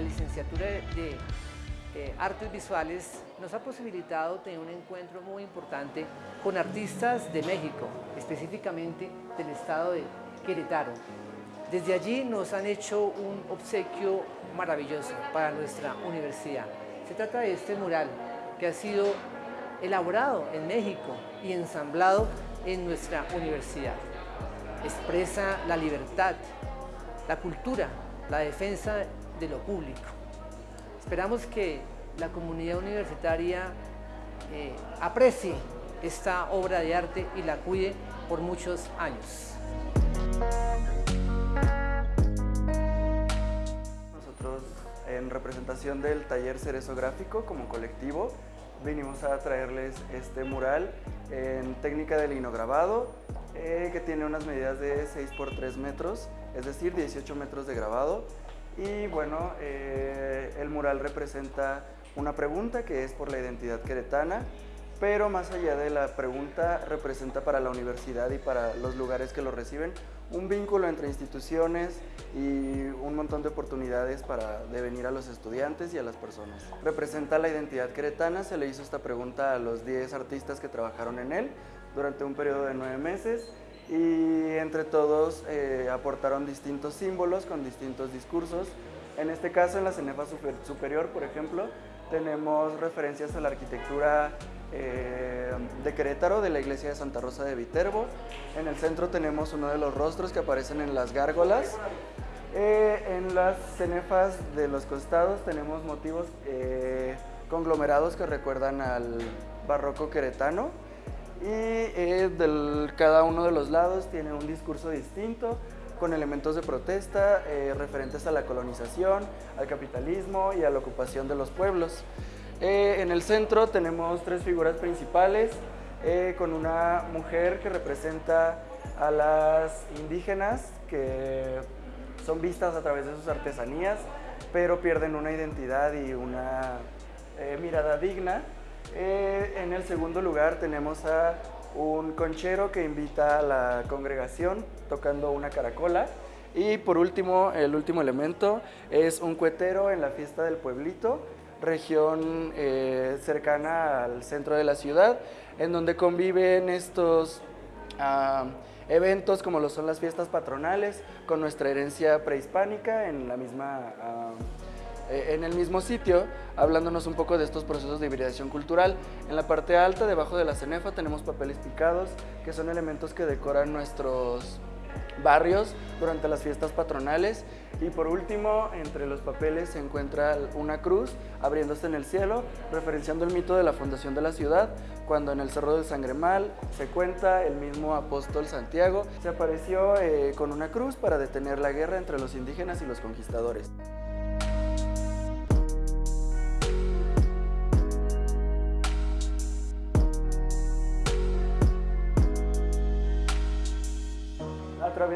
la licenciatura de Artes Visuales nos ha posibilitado tener un encuentro muy importante con artistas de México, específicamente del estado de Querétaro. Desde allí nos han hecho un obsequio maravilloso para nuestra universidad. Se trata de este mural que ha sido elaborado en México y ensamblado en nuestra universidad. Expresa la libertad, la cultura, la defensa de lo público. Esperamos que la comunidad universitaria eh, aprecie esta obra de arte y la cuide por muchos años. Nosotros en representación del taller Cerezo Gráfico como colectivo vinimos a traerles este mural en técnica de linograbado eh, que tiene unas medidas de 6 por 3 metros, es decir 18 metros de grabado y bueno, eh, el mural representa una pregunta que es por la identidad queretana, pero más allá de la pregunta representa para la universidad y para los lugares que lo reciben un vínculo entre instituciones y un montón de oportunidades para de venir a los estudiantes y a las personas. Representa la identidad queretana, se le hizo esta pregunta a los 10 artistas que trabajaron en él durante un periodo de 9 meses y entre todos eh, aportaron distintos símbolos con distintos discursos. En este caso, en la Cenefa Superior, por ejemplo, tenemos referencias a la arquitectura eh, de Querétaro, de la iglesia de Santa Rosa de Viterbo. En el centro tenemos uno de los rostros que aparecen en las gárgolas. Eh, en las cenefas de los costados tenemos motivos conglomerados que recuerdan al barroco queretano y eh, cada uno de los lados tiene un discurso distinto con elementos de protesta eh, referentes a la colonización, al capitalismo y a la ocupación de los pueblos. Eh, en el centro tenemos tres figuras principales, con una mujer que representa a las indígenas que son vistas a través de sus artesanías, pero pierden una identidad y una mirada digna eh, en el segundo lugar tenemos a un conchero que invita a la congregación tocando una caracola. Y por último, el último elemento es un cuetero en la fiesta del pueblito, región eh, cercana al centro de la ciudad, en donde conviven estos ah, eventos como lo son las fiestas patronales con nuestra herencia prehispánica en la misma... Eh, en el mismo sitio, hablándonos un poco de estos procesos de hibridación cultural. En la parte alta, debajo de la cenefa, tenemos papeles picados, que son elementos que decoran nuestros barrios durante las fiestas patronales y por último entre los papeles se encuentra una cruz abriéndose en el cielo referenciando el mito de la fundación de la ciudad cuando en el Cerro del Sangremal se cuenta el mismo apóstol Santiago se apareció eh, con una cruz para detener la guerra entre los indígenas y los conquistadores.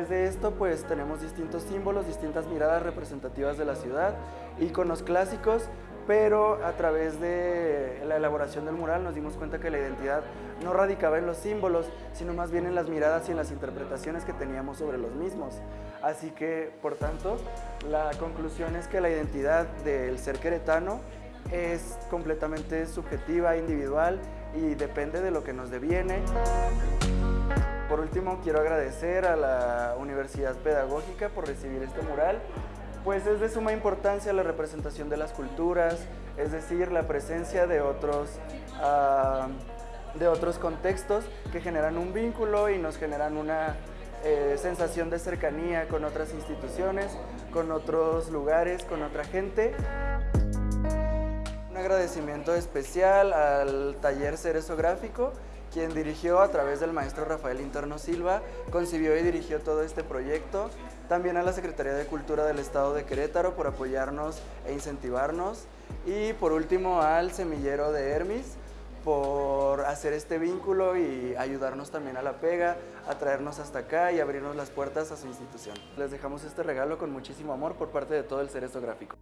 De esto pues tenemos distintos símbolos, distintas miradas representativas de la ciudad, iconos clásicos, pero a través de la elaboración del mural nos dimos cuenta que la identidad no radicaba en los símbolos, sino más bien en las miradas y en las interpretaciones que teníamos sobre los mismos. Así que, por tanto, la conclusión es que la identidad del ser queretano es completamente subjetiva, individual y depende de lo que nos deviene. Por último, quiero agradecer a la Universidad Pedagógica por recibir este mural, pues es de suma importancia la representación de las culturas, es decir, la presencia de otros, ah, de otros contextos que generan un vínculo y nos generan una eh, sensación de cercanía con otras instituciones, con otros lugares, con otra gente. Un agradecimiento especial al taller Cerezo Gráfico quien dirigió a través del maestro Rafael Interno Silva, concibió y dirigió todo este proyecto. También a la Secretaría de Cultura del Estado de Querétaro por apoyarnos e incentivarnos. Y por último al Semillero de Hermis por hacer este vínculo y ayudarnos también a la pega, a traernos hasta acá y abrirnos las puertas a su institución. Les dejamos este regalo con muchísimo amor por parte de todo el Cerezo Gráfico.